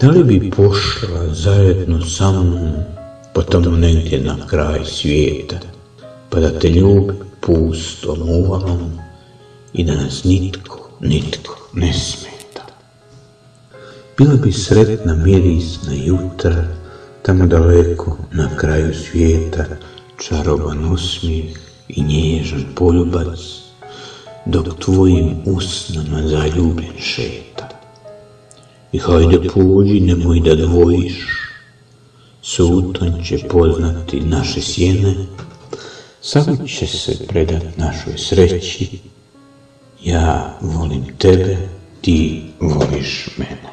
Da li bi pošla zajedno sa mnom pa tamo negdje na kraj svijeta, pa da te ljubi pustom uvalom i da nas nitko, nitko ne smeta. Bila bi sretna mirisna jutra, tamo daleko na kraju svijeta, čaroban osmijeh i nježan poljubac, dok tvojim usnama zaljubljen šeta. I hajde pođi, nemoj da dvojiš, suton će poznati naše sjene, samo će se predat našoj sreći, ja volim tebe, ti voliš mene.